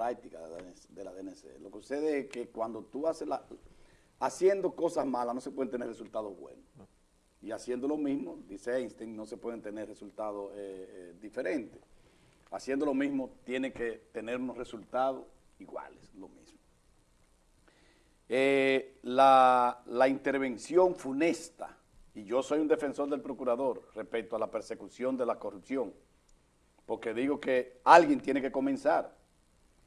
práctica de la DNC. Lo que sucede es que cuando tú haces la... Haciendo cosas malas no se pueden tener resultados buenos. Y haciendo lo mismo, dice Einstein, no se pueden tener resultados eh, eh, diferentes. Haciendo lo mismo, tiene que tener unos resultados iguales, lo mismo. Eh, la, la intervención funesta, y yo soy un defensor del procurador respecto a la persecución de la corrupción, porque digo que alguien tiene que comenzar,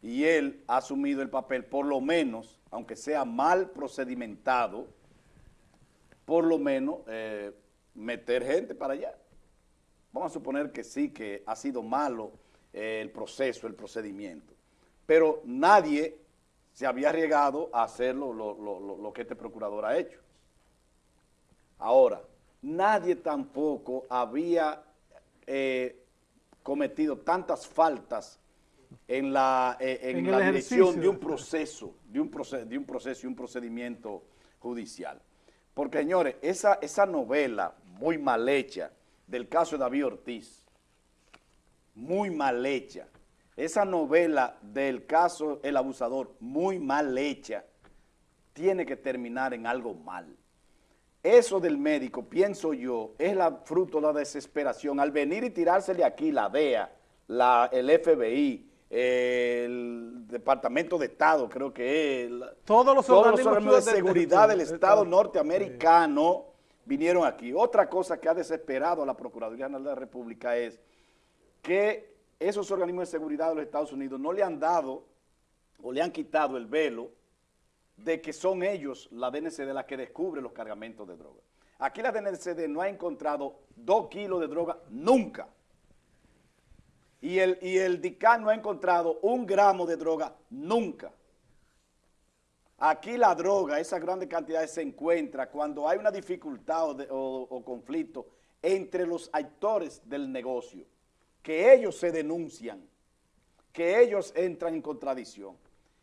y él ha asumido el papel, por lo menos, aunque sea mal procedimentado, por lo menos eh, meter gente para allá. Vamos a suponer que sí, que ha sido malo eh, el proceso, el procedimiento, pero nadie se había arriesgado a hacer lo, que este procurador ha hecho. Ahora, nadie tampoco había eh, cometido tantas faltas en la, en la dirección de un proceso, de un, de un proceso y un procedimiento judicial. Porque, señores, esa, esa novela muy mal hecha del caso de David Ortiz, muy mal hecha, esa novela del caso El Abusador, muy mal hecha, tiene que terminar en algo mal. Eso del médico, pienso yo, es la fruto de la desesperación. Al venir y tirársele aquí la DEA, la, el FBI, el Departamento de Estado, creo que es, todos los organismos, de, seguridad del Estado norteamericano vinieron aquí. Otra cosa que ha desesperado a la Procuraduría General de la República es que esos organismos de seguridad de los Estados Unidos no le han dado o le han quitado el velo de que son ellos, la DNCD, la que descubre los cargamentos de droga. Aquí la DNCD no ha encontrado dos kilos de droga nunca y el, y el DICAN no ha encontrado un gramo de droga nunca. Aquí la droga, esas grandes cantidades se encuentra cuando hay una dificultad o, conflicto entre los actores del negocio, que ellos se denuncian, que ellos entran en contradicción.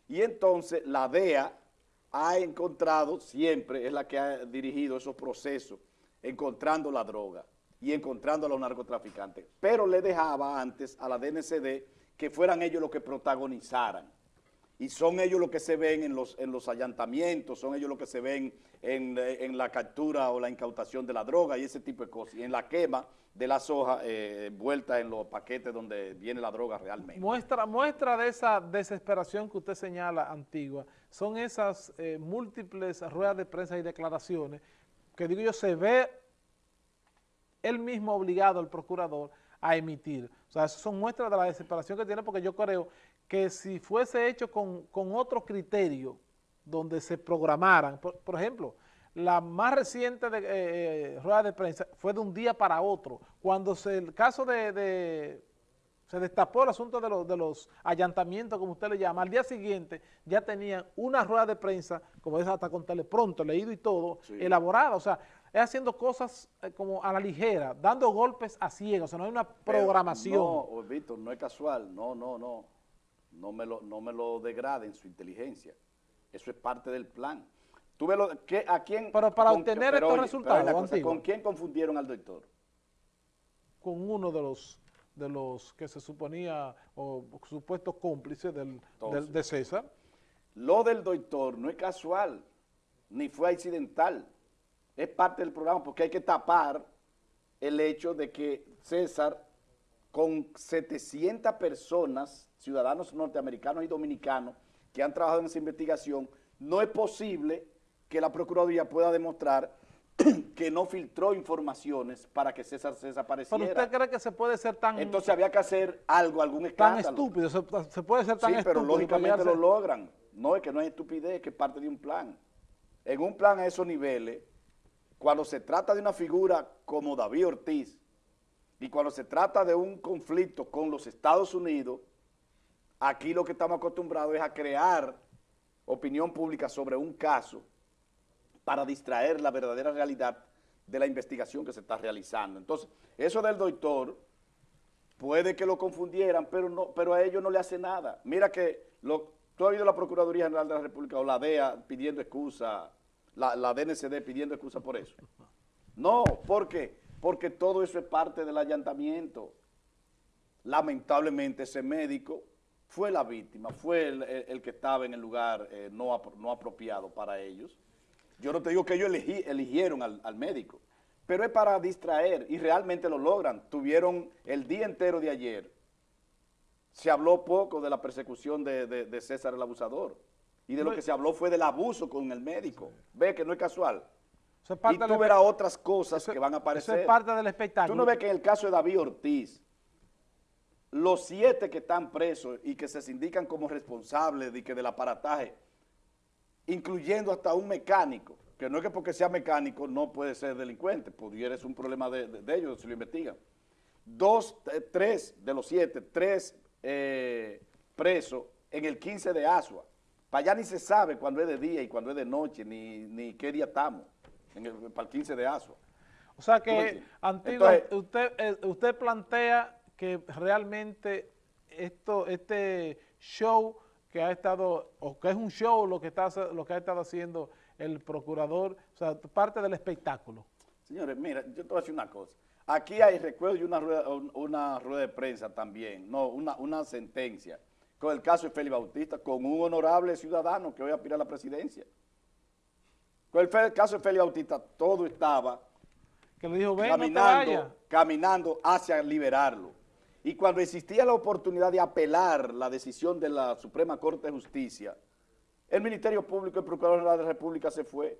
Y entonces la DEA ha encontrado, siempre es la que ha dirigido esos procesos, encontrando la droga y encontrando a los narcotraficantes, pero le dejaba antes a la DNCD que fueran ellos los que protagonizaran. Y son ellos los que se ven en los, en los allantamientos, son ellos los que se ven en, la captura o la incautación de la droga y ese tipo de cosas. Y en la quema de las hojas eh, vueltas en los paquetes donde viene la droga realmente. Muestra, muestra de esa desesperación que usted señala, Antigua, son esas eh, múltiples ruedas de prensa y declaraciones que digo yo, se ve él mismo obligado al procurador a emitir. O sea, eso son muestras de la desesperación que tiene porque yo creo que si fuese hecho con, otro criterio donde se programaran, por, ejemplo, la más reciente de, eh, eh, rueda de prensa fue de un día para otro, cuando se, el caso de, se destapó el asunto de, los, de los allantamientos, como usted le llama, al día siguiente ya tenían una rueda de prensa, como es hasta con pronto, leído y todo, elaborada, o sea, es haciendo cosas eh, como a la ligera, dando golpes a ciegos, o sea, no hay una programación. no, oh, Víctor, no es casual, no, no, no, no me lo, no me lo degraden su inteligencia, eso es parte del plan. ¿Tú ves lo, que, ¿A quién? Pero para obtener estos resultados, ¿Con quién confundieron al doctor? Con uno de los de los que se suponía, o supuestos cómplices del, de César. Lo del doctor no es casual, ni fue accidental es parte del programa porque hay que tapar el hecho de que César, con 700 personas, ciudadanos norteamericanos y dominicanos, que han trabajado en esa investigación, no es posible que la Procuraduría pueda demostrar que no filtró informaciones para que César se desapareciera. ¿Pero usted cree que se puede ser tan... Entonces había que hacer algo, algún escándalo. Tan estúpido, se, puede ser tan estúpido. Sí, pero lógicamente lo logran. No es que no es estupidez, es que es parte de un plan. En un plan a esos niveles, cuando se trata de una figura como David Ortiz y cuando se trata de un conflicto con los Estados Unidos, aquí lo que estamos acostumbrados es a crear opinión pública sobre un caso para distraer la verdadera realidad de la investigación que se está realizando. Entonces, eso del doctor puede que lo confundieran, pero no, pero a ellos no le hace nada. Mira que lo, tú has oído la Procuraduría General de la República o la DEA pidiendo excusa la, la DNCD pidiendo excusa por eso. No, ¿por qué? Porque todo eso es parte del allantamiento. Lamentablemente ese médico fue la víctima, fue el, que estaba en el lugar eh, no, no, apropiado para ellos. Yo no te digo que ellos eligieron al, médico, pero es para distraer y realmente lo logran. Tuvieron el día entero de ayer, se habló poco de la persecución de, César el abusador y de lo que se habló fue del abuso con el médico. Ve que no es casual y tú verás otras cosas que van a aparecer. Eso es parte del espectáculo. Tú no ves que en el caso de David Ortiz, los siete que están presos y que se indican como responsables de que del aparataje, incluyendo hasta un mecánico, que no es que porque sea mecánico no puede ser delincuente, pudiera ser un problema de, ellos si lo investigan. Dos, eh, tres de los siete, tres eh, presos en el 15 de Asua. Para allá ni se sabe cuándo es de día y cuándo es de noche, ni, ni qué día estamos para el 15 de ASO. O sea que, Antigua, usted, eh, usted plantea que realmente esto, este show que ha estado, o que es un show lo que, está, lo que ha estado haciendo el procurador, o sea, parte del espectáculo. Señores, mira, yo te voy a decir una cosa. Aquí hay recuerdo y una rueda, una rueda de prensa también, no, una, una sentencia, con el caso de Félix Bautista, con un honorable ciudadano que hoy aspira a la presidencia. Con el caso de Félix Bautista, todo estaba caminando, caminando hacia liberarlo. Y cuando existía la oportunidad de apelar la decisión de la Suprema Corte de Justicia, el Ministerio Público y el Procurador de la República se fue.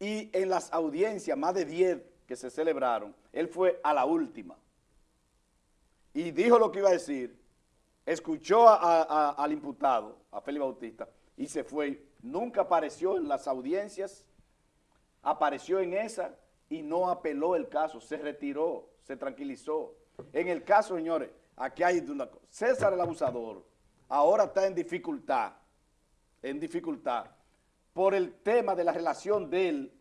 Y en las audiencias, más de 10 que se celebraron, él fue a la última. Y dijo lo que iba a decir, escuchó al imputado, a Félix Bautista, y se fue. Nunca apareció en las audiencias apareció en esa y no apeló el caso, se retiró, se tranquilizó. En el caso, señores, aquí hay una cosa. César el abusador ahora está en dificultad, en dificultad, por el tema de la relación de él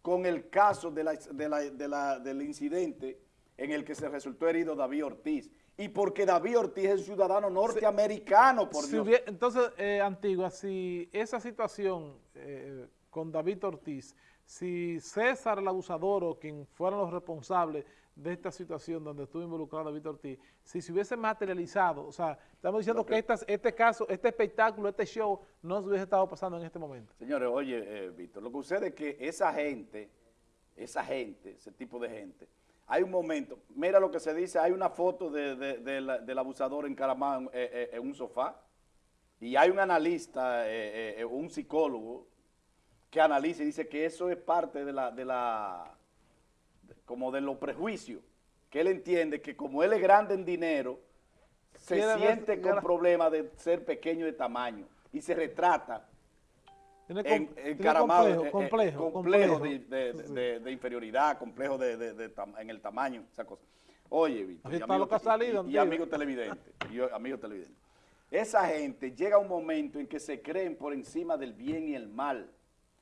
con el caso del incidente en el que se resultó herido David Ortiz. Y porque David Ortiz es ciudadano norteamericano, por Dios. entonces, eh, Antigua, si esa situación eh, con David Ortiz si César el abusador o quien fueran los responsables de esta situación donde estuvo involucrado Víctor Ortiz, si se hubiese materializado, o sea, estamos diciendo que, este caso, este espectáculo, este show, no se hubiese estado pasando en este momento. Señores, oye, eh, Víctor, lo que sucede es que esa gente, esa gente, ese tipo de gente, hay un momento, mira lo que se dice, hay una foto del abusador encaramado eh, eh, en un sofá, y hay un analista, un psicólogo, que analice y dice que eso es parte de la, de la, como de los prejuicios, que él entiende que como él es grande en dinero, se siente con problemas de ser pequeño de tamaño y se retrata en, encaramado, complejo, complejo, de, inferioridad, complejo de, en el tamaño, esa cosa. Oye, Víctor, y, amigo, y, y amigo televidente, y amigo televidente, esa gente llega un momento en que se creen por encima del bien y el mal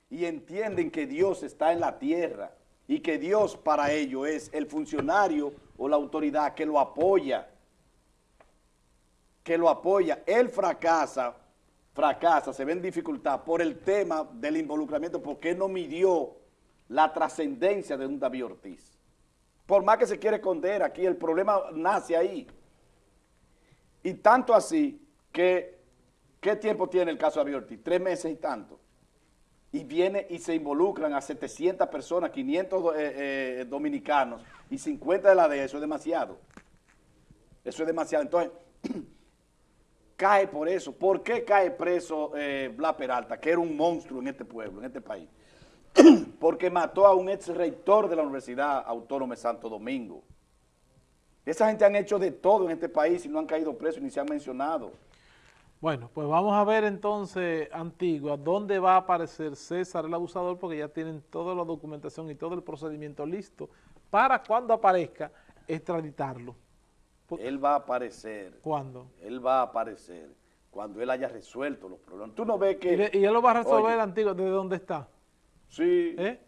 y entienden que Dios está en la tierra y que Dios para ello es el funcionario o la autoridad que lo apoya, que lo apoya. Él fracasa, fracasa, se ve en dificultad por el tema del involucramiento, porque no midió la trascendencia de un David Ortiz. Por más que se quiere esconder aquí, el problema nace ahí. Y tanto así que, ¿qué tiempo tiene el caso de David Ortiz? Tres meses y tanto y viene y se involucran a 700 personas, 500 eh, eh, dominicanos y 50 de la DEA, eso es demasiado. Eso es demasiado. Entonces, cae por eso. ¿Por qué cae preso eh, Peralta, que era un monstruo en este pueblo, en este país? Porque mató a un ex rector de la Universidad Autónoma de Santo Domingo. Esa gente han hecho de todo en este país y no han caído presos ni se han mencionado. Bueno, pues vamos a ver entonces, Antigua, dónde va a aparecer César el abusador, porque ya tienen toda la documentación y todo el procedimiento listo para cuando aparezca extraditarlo. Él va a aparecer. ¿Cuándo? Él va a aparecer cuando él haya resuelto los problemas. Tú no ves que... Y, él lo va a resolver, Antigua, ¿desde dónde está? Sí. ¿Eh?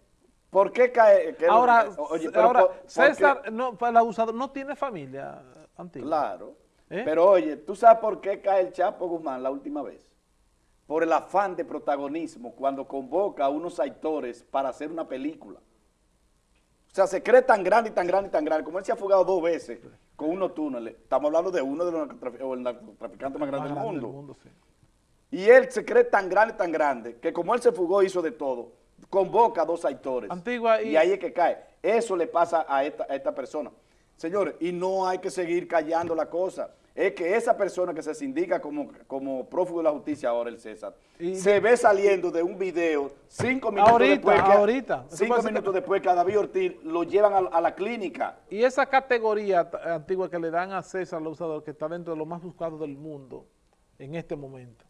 ¿Por qué cae? ahora, ahora César, no, el abusador no tiene familia, Antigua. Claro. ¿Eh? Pero oye, ¿tú sabes por qué cae el Chapo Guzmán la última vez? Por el afán de protagonismo cuando convoca a unos actores para hacer una película. O sea, se cree tan grande y tan grande y tan grande, como él se ha fugado dos veces con unos túneles. Estamos hablando de uno de los narcotraficantes más grandes del mundo. Y él se cree tan grande, tan grande, que como él se fugó, hizo de todo, convoca a dos actores. Antigua y... ahí es que cae. Eso le pasa a esta, a esta persona. Señores, y no hay que seguir callando la cosa es que esa persona que se sindica como, como prófugo de la justicia ahora, el César, se ve saliendo de un video cinco minutos después. Que, ahorita. Cinco minutos después que a David Ortiz lo llevan a, la clínica. Y esa categoría antigua que le dan a César, usador, que está dentro de los más buscados del mundo en este momento.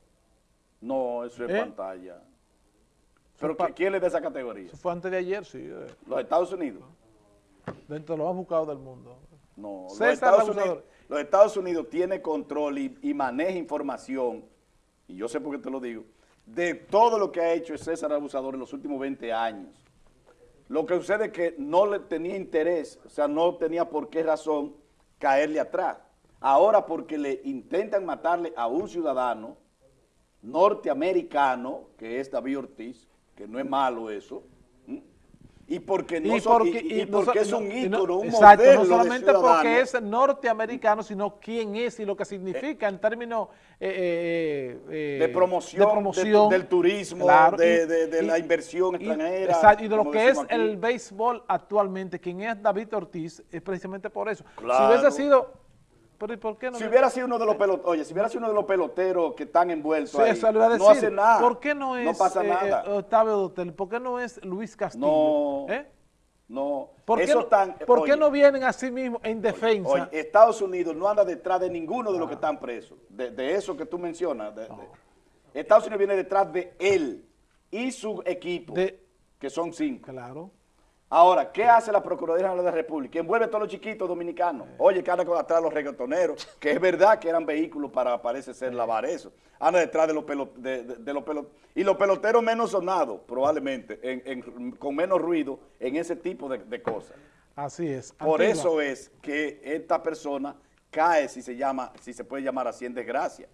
No, eso es ¿Eh? pantalla. ¿Pero quién le da esa categoría? Eso fue antes de ayer, sí. Eh. ¿Los Estados Unidos? Dentro de los más buscados del mundo. No, César, los Estados Unidos los Estados Unidos tiene control y, maneja información, y yo sé por qué te lo digo, de todo lo que ha hecho César Abusador en los últimos 20 años. Lo que sucede es que no le tenía interés, o sea, no tenía por qué razón caerle atrás. Ahora porque le intentan matarle a un ciudadano norteamericano, que es David Ortiz, que no es malo eso, y porque, no porque, porque es un ícono, un exacto, no solamente porque es norteamericano, sino quién es y lo que significa en términos eh, eh, eh, de, promoción, del turismo, de, la inversión extranjera. Exacto, y de lo que es el béisbol actualmente, quien es David Ortiz, es precisamente por eso. Si hubiese sido si hubiera sido uno de los peloteros, oye, si hubiera sido uno de los peloteros que están envueltos ahí, no hace nada. ¿Por qué no es no pasa eh, nada. Eh, Octavio Dotel? ¿Por qué no es Luis Castillo? No, ¿Eh? no. ¿Por, qué, ¿por qué no vienen así mismo en defensa? Oye, Estados Unidos no anda detrás de ninguno de los que están presos, de, eso que tú mencionas. Estados Unidos viene detrás de él y su equipo, que son cinco. Claro. Ahora, ¿qué hace la Procuraduría de la República? Envuelve a todos los chiquitos dominicanos. Oye, que anda atrás los reggaetoneros, que es verdad que eran vehículos para, parece ser, lavar eso. Anda detrás de los peloteros, de, los y los peloteros menos sonados, probablemente, con menos ruido en ese tipo de, cosas. Así es. Por eso es que esta persona cae, si se llama, si se puede llamar así, en desgracia.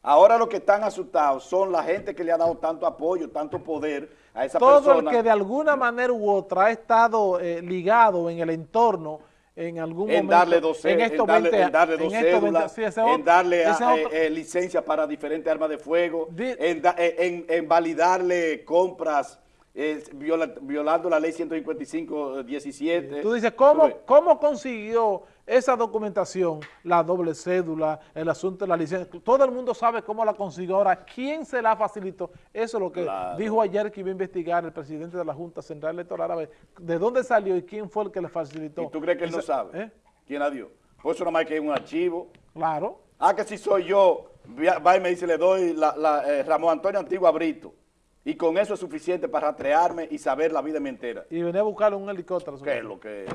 Ahora los que están asustados son la gente que le ha dado tanto apoyo, tanto poder a esa persona. Todo el que de alguna manera u otra ha estado eh, ligado en el entorno en algún en momento. Darle dos, en, darle, en darle dos cédulas, en darle eh, eh, licencia para diferentes armas de fuego, en, validarle compras violando la ley 155-17. Tú dices, ¿cómo, ¿cómo consiguió esa documentación, la doble cédula, el asunto de la licencia? Todo el mundo sabe cómo la consiguió. Ahora, ¿quién se la facilitó? Eso es lo que dijo ayer que iba a investigar el presidente de la Junta Central Electoral. A ver, ¿de dónde salió y quién fue el que le facilitó? ¿Y tú crees que él no sabe? ¿eh? ¿Quién la dio? Pues eso más que hay un archivo. Claro. Ah, que si soy yo, va y me dice, le doy la, eh, Ramón Antonio Antigua Brito. Y con eso es suficiente para rastrearme y saber la vida mi entera. Y venir a buscar un helicóptero. ¿Qué es lo que...?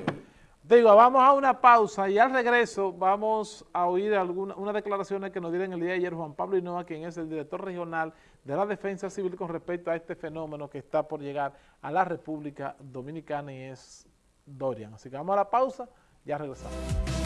Digo, vamos a una pausa y al regreso vamos a oír algunas unas declaraciones que nos dieron el día de ayer Juan Pablo Hinoa, quien es el director regional de la Defensa Civil con respecto a este fenómeno que está por llegar a la República Dominicana y es Dorian. Así que vamos a la pausa, ya regresamos.